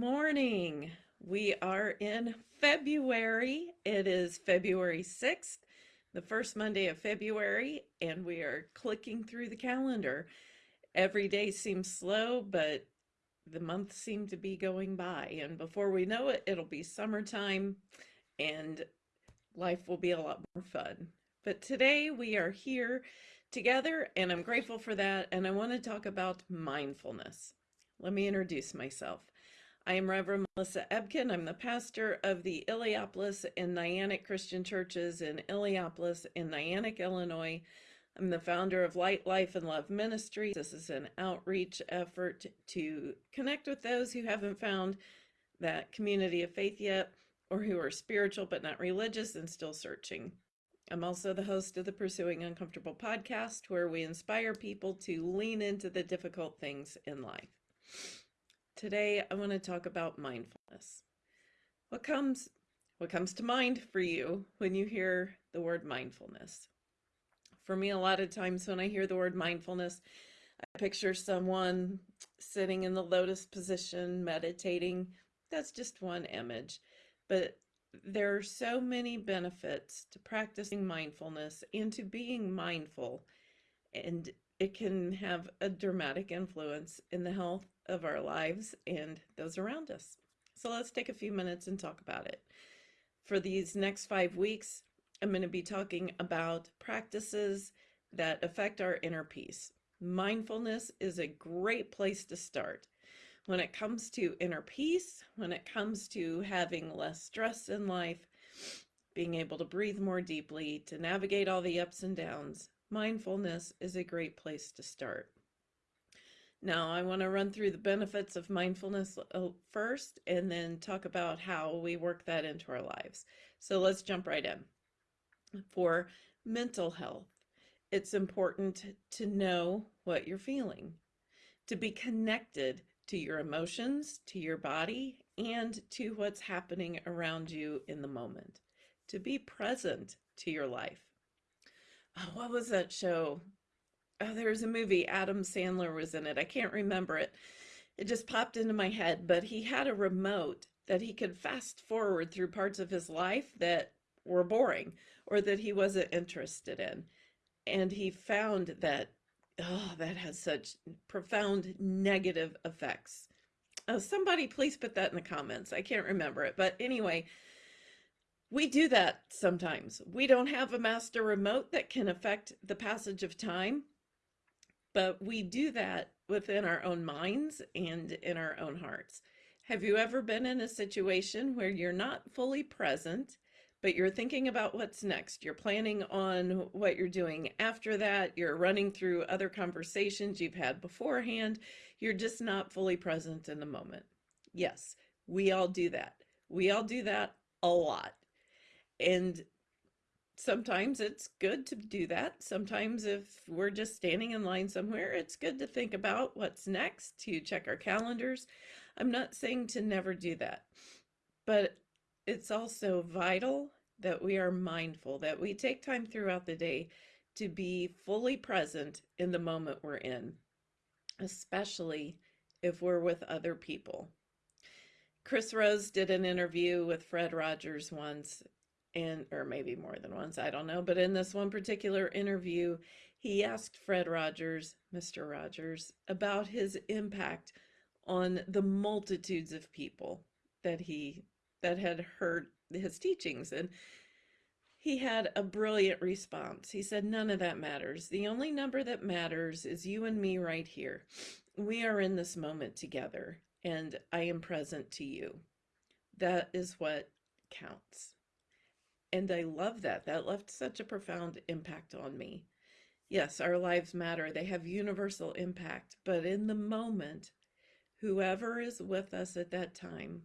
morning. We are in February. It is February 6th, the first Monday of February, and we are clicking through the calendar. Every day seems slow, but the months seem to be going by. And before we know it, it'll be summertime and life will be a lot more fun. But today we are here together, and I'm grateful for that. And I want to talk about mindfulness. Let me introduce myself. I am Reverend Melissa Ebken. I'm the pastor of the Illiopolis and Niantic Christian Churches in Illiopolis in Niantic, Illinois. I'm the founder of Light, Life, and Love Ministry. This is an outreach effort to connect with those who haven't found that community of faith yet or who are spiritual but not religious and still searching. I'm also the host of the Pursuing Uncomfortable podcast, where we inspire people to lean into the difficult things in life. Today, I want to talk about mindfulness. What comes what comes to mind for you when you hear the word mindfulness? For me, a lot of times when I hear the word mindfulness, I picture someone sitting in the lotus position, meditating. That's just one image. But there are so many benefits to practicing mindfulness and to being mindful. And it can have a dramatic influence in the health of our lives and those around us. So let's take a few minutes and talk about it. For these next five weeks, I'm going to be talking about practices that affect our inner peace. Mindfulness is a great place to start. When it comes to inner peace, when it comes to having less stress in life, being able to breathe more deeply, to navigate all the ups and downs, mindfulness is a great place to start. Now, I want to run through the benefits of mindfulness uh, first and then talk about how we work that into our lives. So let's jump right in. For mental health, it's important to know what you're feeling, to be connected to your emotions, to your body, and to what's happening around you in the moment, to be present to your life oh, what was that show? Oh, there was a movie. Adam Sandler was in it. I can't remember it. It just popped into my head, but he had a remote that he could fast forward through parts of his life that were boring or that he wasn't interested in. And he found that, oh, that has such profound negative effects. Oh, somebody please put that in the comments. I can't remember it. But anyway, we do that sometimes. We don't have a master remote that can affect the passage of time, but we do that within our own minds and in our own hearts. Have you ever been in a situation where you're not fully present, but you're thinking about what's next? You're planning on what you're doing after that. You're running through other conversations you've had beforehand. You're just not fully present in the moment. Yes, we all do that. We all do that a lot. And sometimes it's good to do that. Sometimes if we're just standing in line somewhere, it's good to think about what's next, to check our calendars. I'm not saying to never do that, but it's also vital that we are mindful, that we take time throughout the day to be fully present in the moment we're in, especially if we're with other people. Chris Rose did an interview with Fred Rogers once, and or maybe more than once, I don't know. But in this one particular interview, he asked Fred Rogers, Mr. Rogers, about his impact on the multitudes of people that he that had heard his teachings and he had a brilliant response. He said, None of that matters. The only number that matters is you and me right here. We are in this moment together, and I am present to you. That is what counts. And I love that. That left such a profound impact on me. Yes, our lives matter. They have universal impact. But in the moment, whoever is with us at that time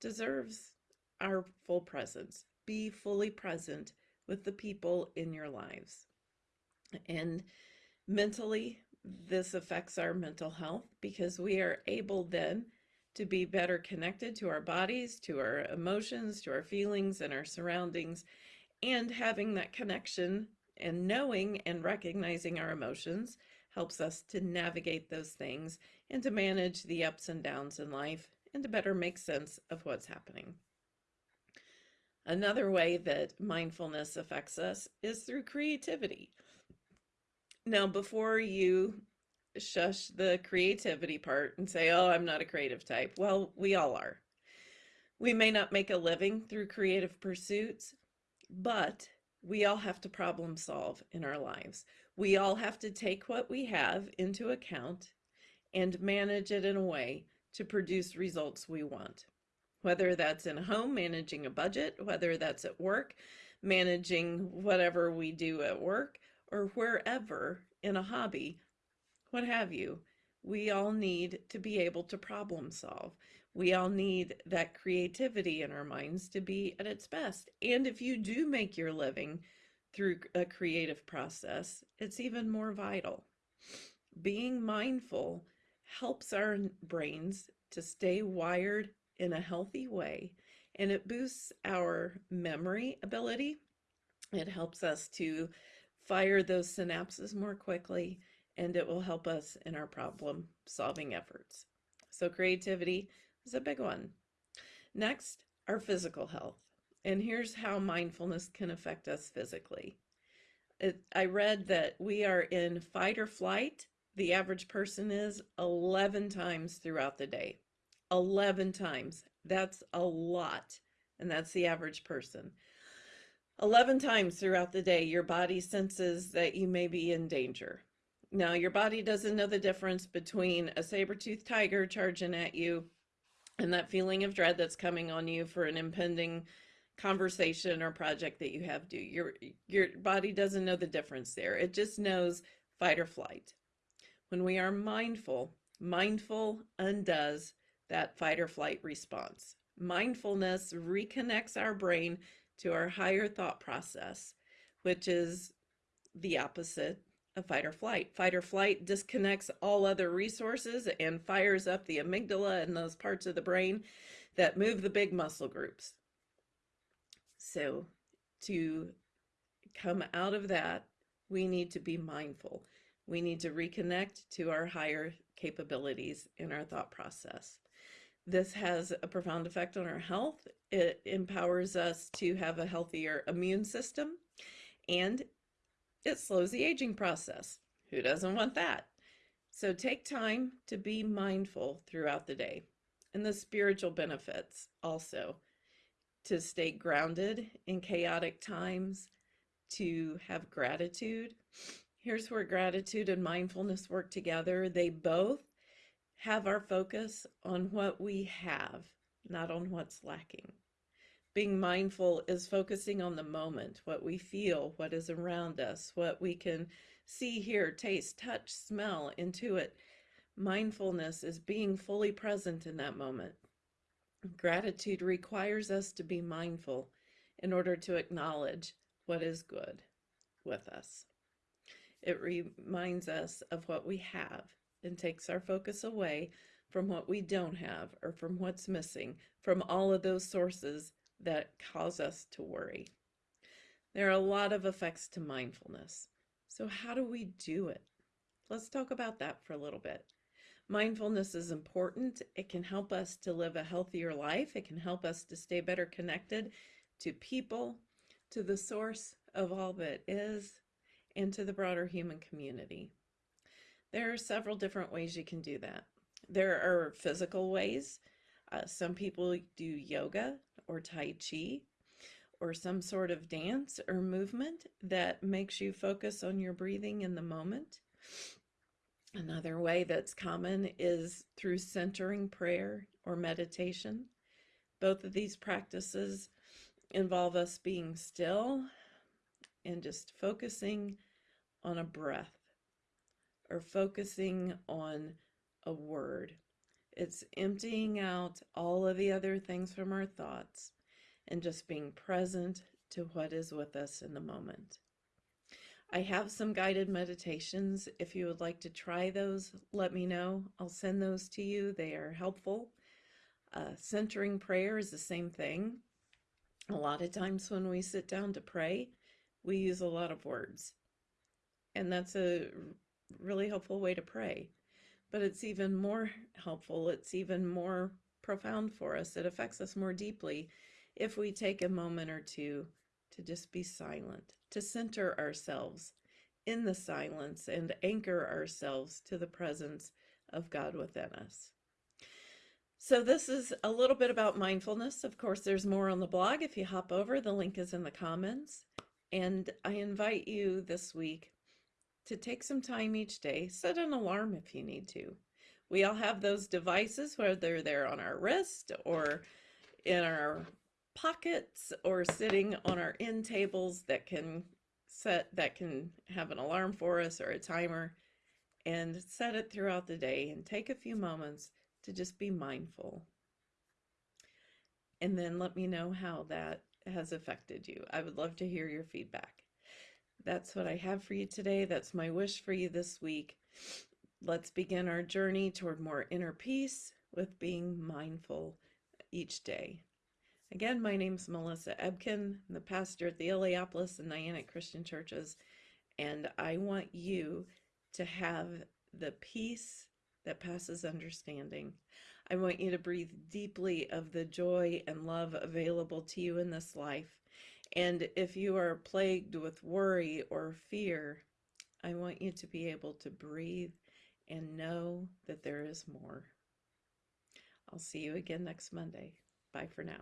deserves our full presence. Be fully present with the people in your lives. And mentally, this affects our mental health because we are able then to be better connected to our bodies, to our emotions, to our feelings and our surroundings, and having that connection and knowing and recognizing our emotions helps us to navigate those things and to manage the ups and downs in life and to better make sense of what's happening. Another way that mindfulness affects us is through creativity. Now, before you shush the creativity part and say, oh, I'm not a creative type, well, we all are. We may not make a living through creative pursuits, but we all have to problem solve in our lives. We all have to take what we have into account and manage it in a way to produce results we want. Whether that's in a home, managing a budget, whether that's at work, managing whatever we do at work, or wherever in a hobby, what have you. We all need to be able to problem solve. We all need that creativity in our minds to be at its best. And if you do make your living through a creative process, it's even more vital. Being mindful helps our brains to stay wired in a healthy way and it boosts our memory ability. It helps us to fire those synapses more quickly and it will help us in our problem solving efforts. So creativity is a big one. Next, our physical health. And here's how mindfulness can affect us physically. It, I read that we are in fight or flight. The average person is 11 times throughout the day. 11 times. That's a lot. And that's the average person. 11 times throughout the day, your body senses that you may be in danger. Now, your body doesn't know the difference between a saber-toothed tiger charging at you and that feeling of dread that's coming on you for an impending conversation or project that you have due. Your, your body doesn't know the difference there. It just knows fight or flight. When we are mindful, mindful undoes that fight or flight response. Mindfulness reconnects our brain to our higher thought process, which is the opposite of fight or flight. Fight or flight disconnects all other resources and fires up the amygdala and those parts of the brain that move the big muscle groups. So to come out of that, we need to be mindful. We need to reconnect to our higher capabilities in our thought process. This has a profound effect on our health. It empowers us to have a healthier immune system and it slows the aging process. Who doesn't want that? So take time to be mindful throughout the day and the spiritual benefits also to stay grounded in chaotic times, to have gratitude. Here's where gratitude and mindfulness work together. They both have our focus on what we have, not on what's lacking. Being mindful is focusing on the moment, what we feel, what is around us, what we can see, hear, taste, touch, smell, intuit. Mindfulness is being fully present in that moment. Gratitude requires us to be mindful in order to acknowledge what is good with us. It reminds us of what we have and takes our focus away from what we don't have or from what's missing, from all of those sources that cause us to worry. There are a lot of effects to mindfulness. So how do we do it? Let's talk about that for a little bit. Mindfulness is important. It can help us to live a healthier life. It can help us to stay better connected to people, to the source of all that is, and to the broader human community. There are several different ways you can do that. There are physical ways. Uh, some people do yoga or Tai Chi or some sort of dance or movement that makes you focus on your breathing in the moment. Another way that's common is through centering prayer or meditation. Both of these practices involve us being still and just focusing on a breath or focusing on a word. It's emptying out all of the other things from our thoughts and just being present to what is with us in the moment. I have some guided meditations. If you would like to try those, let me know. I'll send those to you. They are helpful. Uh, centering prayer is the same thing. A lot of times when we sit down to pray, we use a lot of words. And that's a really helpful way to pray. But it's even more helpful, it's even more profound for us. It affects us more deeply if we take a moment or two to just be silent, to center ourselves in the silence and anchor ourselves to the presence of God within us. So, this is a little bit about mindfulness. Of course, there's more on the blog. If you hop over, the link is in the comments. And I invite you this week to take some time each day, set an alarm if you need to. We all have those devices, whether they're on our wrist or in our pockets or sitting on our end tables that can set that can have an alarm for us or a timer and set it throughout the day and take a few moments to just be mindful. And then let me know how that has affected you. I would love to hear your feedback. That's what I have for you today. That's my wish for you this week. Let's begin our journey toward more inner peace with being mindful each day. Again, my name is Melissa Ebken. I'm the pastor at the Illiopolis and Niantic Christian Churches, and I want you to have the peace that passes understanding. I want you to breathe deeply of the joy and love available to you in this life. And if you are plagued with worry or fear, I want you to be able to breathe and know that there is more. I'll see you again next Monday. Bye for now.